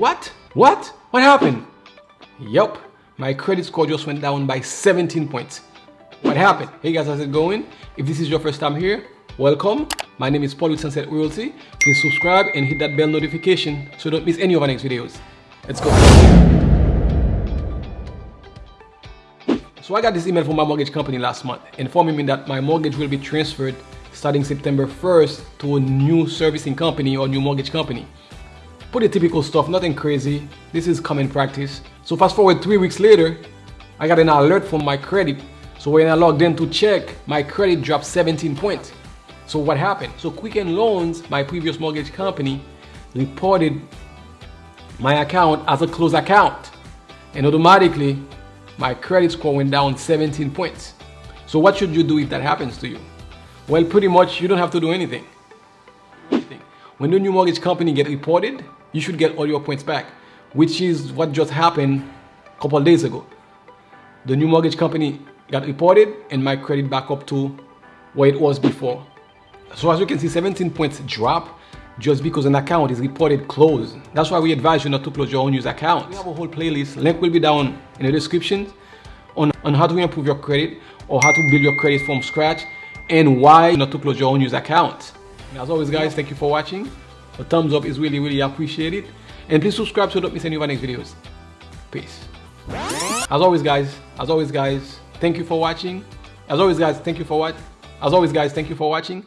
What? What? What happened? Yup, my credit score just went down by 17 points. What happened? Hey guys, how's it going? If this is your first time here, welcome. My name is Paul with Sunset Royalty. Please subscribe and hit that bell notification so you don't miss any of our next videos. Let's go. So I got this email from my mortgage company last month informing me that my mortgage will be transferred starting September 1st to a new servicing company or new mortgage company. Pretty typical stuff, nothing crazy. This is common practice. So fast forward three weeks later, I got an alert from my credit. So when I logged in to check, my credit dropped 17 points. So what happened? So Quicken Loans, my previous mortgage company, reported my account as a closed account. And automatically, my credit score went down 17 points. So what should you do if that happens to you? Well, pretty much you don't have to do anything. When the new mortgage company get reported, you should get all your points back, which is what just happened a couple days ago. The new mortgage company got reported and my credit back up to where it was before. So as you can see, 17 points drop just because an account is reported closed. That's why we advise you not to close your own unused account. We have a whole playlist, link will be down in the description on, on how to improve your credit or how to build your credit from scratch and why not to close your own unused account. As always guys, thank you for watching. A thumbs up is really, really appreciated. And please subscribe so you don't miss any of our next videos. Peace. As always guys, as always guys, thank you for watching. As always guys, thank you for what? As always guys, thank you for watching.